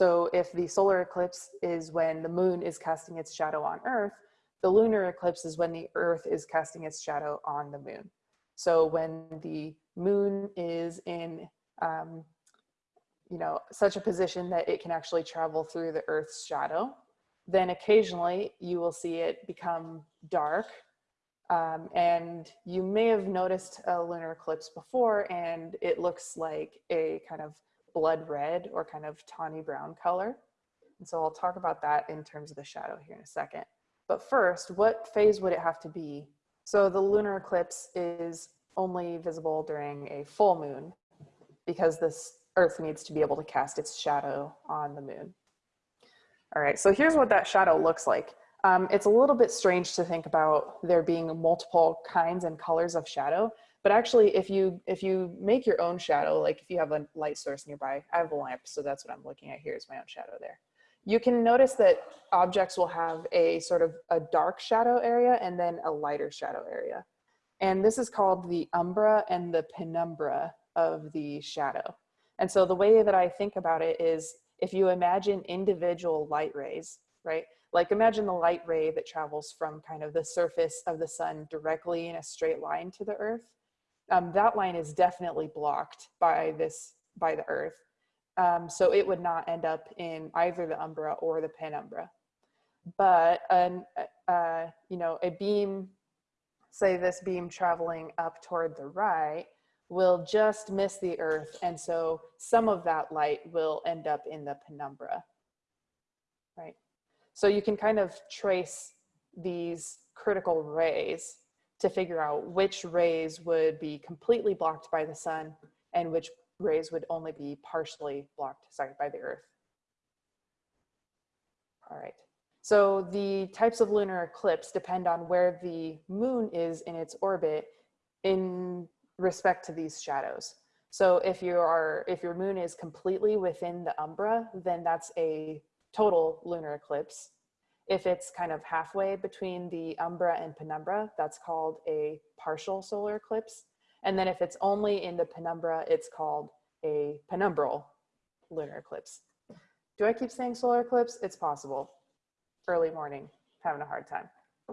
So if the solar eclipse is when the moon is casting its shadow on Earth, the lunar eclipse is when the Earth is casting its shadow on the moon. So when the moon is in, um, you know, such a position that it can actually travel through the Earth's shadow, then occasionally you will see it become dark. Um, and you may have noticed a lunar eclipse before and it looks like a kind of blood red or kind of tawny brown color. And so I'll talk about that in terms of the shadow here in a second. But first, what phase would it have to be? So the lunar eclipse is only visible during a full moon because this earth needs to be able to cast its shadow on the moon. All right, so here's what that shadow looks like. Um, it's a little bit strange to think about there being multiple kinds and colors of shadow but actually, if you if you make your own shadow, like if you have a light source nearby, I have a lamp, so that's what I'm looking at here is my own shadow there. You can notice that objects will have a sort of a dark shadow area and then a lighter shadow area. And this is called the umbra and the penumbra of the shadow. And so the way that I think about it is if you imagine individual light rays, right? Like imagine the light ray that travels from kind of the surface of the sun directly in a straight line to the earth um, that line is definitely blocked by this, by the earth. Um, so it would not end up in either the umbra or the penumbra. But, an, uh, you know, a beam, say this beam traveling up toward the right, will just miss the earth. And so some of that light will end up in the penumbra, right? So you can kind of trace these critical rays to figure out which rays would be completely blocked by the sun and which rays would only be partially blocked, sorry, by the earth. All right. So the types of lunar eclipse depend on where the moon is in its orbit in respect to these shadows. So if you are, if your moon is completely within the umbra, then that's a total lunar eclipse. If it's kind of halfway between the umbra and penumbra, that's called a partial solar eclipse. And then if it's only in the penumbra, it's called a penumbral lunar eclipse. Do I keep saying solar eclipse? It's possible. Early morning, having a hard time.